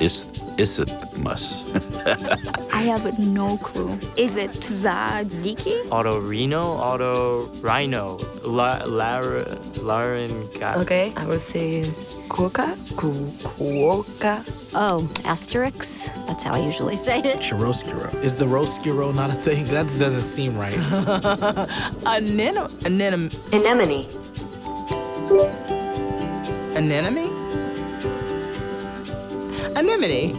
is isthmus? I have no clue. Is it tzatziki? Otorino, auto rhino, la, lar, larynx. Okay, I would say kuoka, ku, kuoka. Oh, asterix? That's how I usually say it. Chiroskiro. Is the roskiro not a thing? That doesn't seem right. Anem anem Anemone. anemone? Anemone